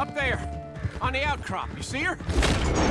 Up there, on the outcrop. You see her?